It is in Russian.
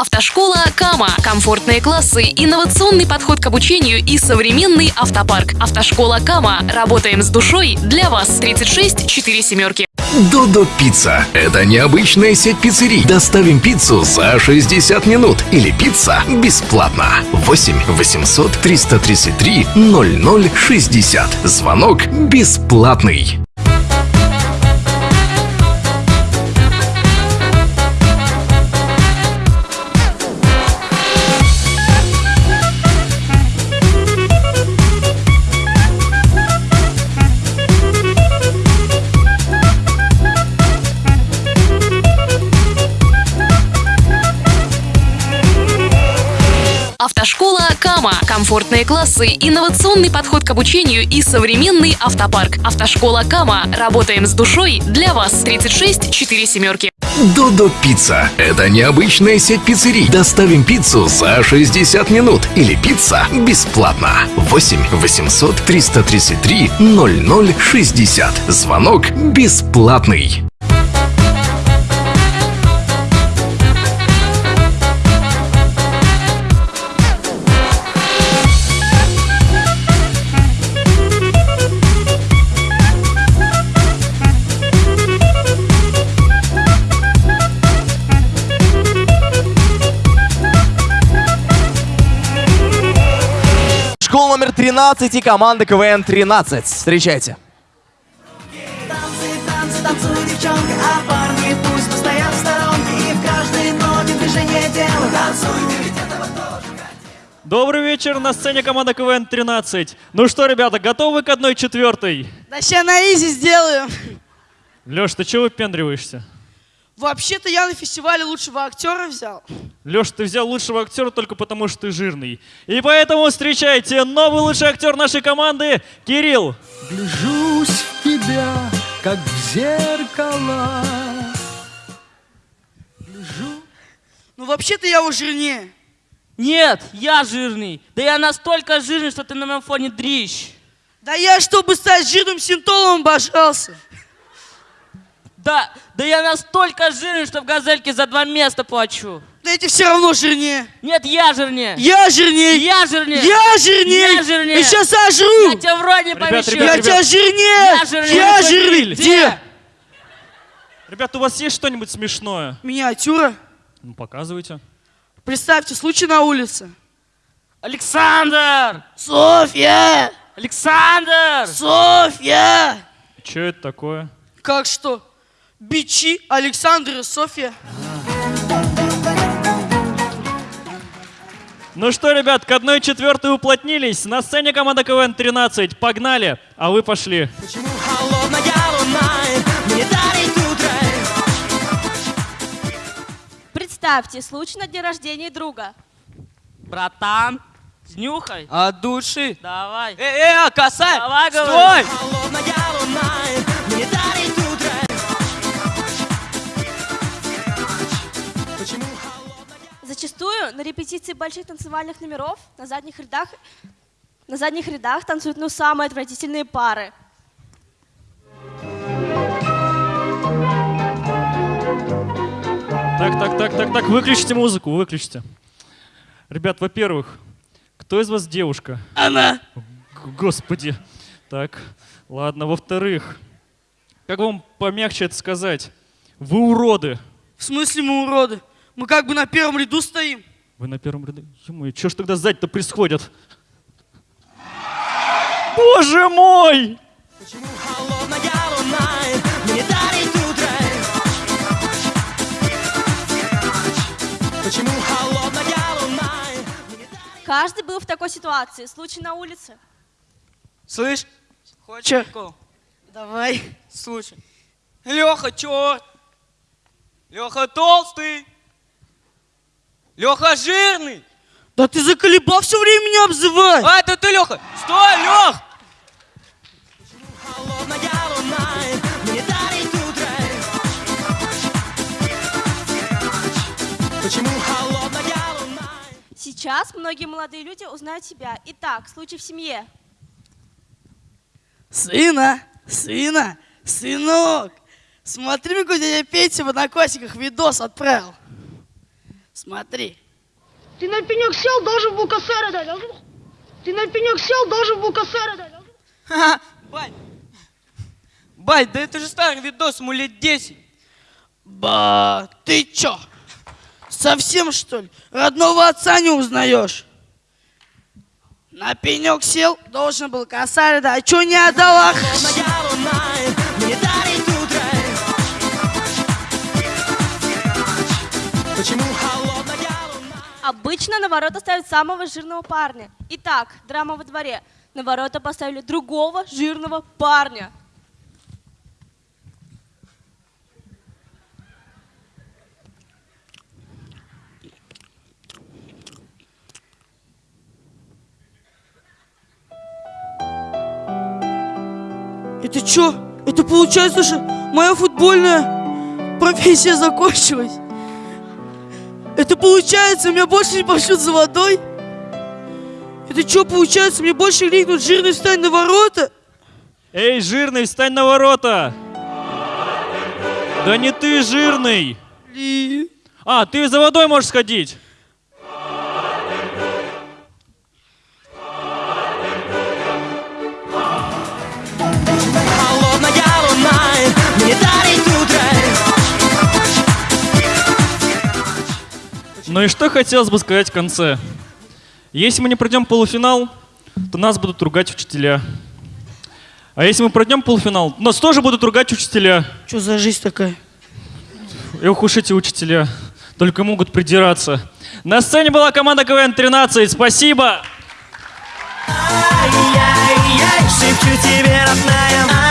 Автошкола Кама. Комфортные классы, инновационный подход к обучению и современный автопарк. Автошкола Кама. Работаем с душой для вас. 36 4 семерки. Додо Пицца. Это необычная сеть пиццерий. Доставим пиццу за 60 минут. Или пицца бесплатно. 8 800 333 0060. Звонок бесплатный. Автошкола Кама. Комфортные классы, инновационный подход к обучению и современный автопарк. Автошкола Кама. Работаем с душой для вас. 36 4 семерки. Додо Пицца. Это необычная сеть пиццерий. Доставим пиццу за 60 минут. Или пицца бесплатно. 8 800 333 0060. Звонок бесплатный. Номер 13 и команда КВН 13. Встречайте. Танцы, танцы, танцуй, девчонка, а парни пусть постоят в сторонке И в каждой ноте движение тела Танцуй, ты ведь этого тоже Добрый вечер, на сцене команда КВН 13. Ну что, ребята, готовы к одной четвертой? Да ща на изи сделаю. Леш, ты чего выпендриваешься? Вообще-то я на фестивале лучшего актера взял. Леш, ты взял лучшего актера только потому, что ты жирный. И поэтому встречайте новый лучший актер нашей команды Кирилл. Гляжусь в тебя, как в зеркало. Гляжу. Ну вообще-то я его жирнее. Нет, я жирный. Да я настолько жирный, что ты на моем фоне дрищ. Да я, чтобы стать жирным синтолом, обожался. Да, да я настолько жирный, что в газельке за два места плачу. Да эти все равно жирнее. Нет, я жирнее. Я жирнее. Я жирнее. Я жирнее. Я жирнее. Я сейчас сожру. Я тебя в рот не Ребят, помещу. ребят, Я ребят. тебя жирнее. Я жирнее. Я жирнее. Где? Ребята, у вас есть что-нибудь смешное? Миниатюра. Ну, показывайте. Представьте, случай на улице. Александр! Софья! Александр! Софья! Что это такое? Как что? Бичи Александр и Софья. Ну что, ребят, к одной четвертой уплотнились. На сцене команда КВН 13. Погнали, а вы пошли. Почему холодная луна мне дарит утро? Представьте, случай на день рождения друга. Братан, снюхай. От души. Давай. Э, э, косарь! Давай, говорю. Стой! Холодная луна на репетиции больших танцевальных номеров на задних рядах, на задних рядах танцуют ну самые отвратительные пары. Так, так, так, так, так, выключите музыку, выключите. Ребят, во-первых, кто из вас девушка? Она. Господи. Так, ладно. Во-вторых, как вам помягче это сказать? Вы уроды. В смысле мы уроды? Мы как бы на первом ряду стоим. Вы на первом ряду. ё что ж тогда сзади-то происходит? Боже мой! Почему холодная луна мне дарит утро? Почему холодная луна Каждый был в такой ситуации. Случай на улице. Слышь? Чё? Хочешь прикол? Давай. Слушай. Леха, черт! Леха толстый! Леха жирный! Да ты заколебал все время меня обзывать. А, это ты, Леха! Стой, Лех! Сейчас многие молодые люди узнают себя. Итак, случай в семье. Сына, сына, сынок. Смотри, какой дядя Петя в одноклассниках видос отправил. Смотри. Ты на пенек сел, должен был косарь дать. Ты на пенек сел, должен был косарь дать. Ха, Бать. Бать, да это же старый видос, ему лет 10. Ба, ты чё? Совсем что ли? Родного отца не узнаешь? На пенек сел, должен был косарь дать. А чё не отдала? Почему Обычно на ворота ставят самого жирного парня. Итак, драма во дворе. На ворота поставили другого жирного парня. Это чё? Это получается, что моя футбольная профессия закончилась? Это получается, меня больше не пошлют за водой? Это что получается, мне больше крикнут жирный встань на ворота? Эй, жирный, встань на ворота! Да не ты жирный! Ли. А, ты за водой можешь сходить. Ну и что хотелось бы сказать в конце? Если мы не пройдем полуфинал, то нас будут ругать учителя. А если мы пройдем полуфинал, нас тоже будут ругать учителя. Что за жизнь такая? Эх уж эти учителя, только могут придираться. На сцене была команда КВН-13, спасибо! Ай-яй-яй, шепчу тебе, родная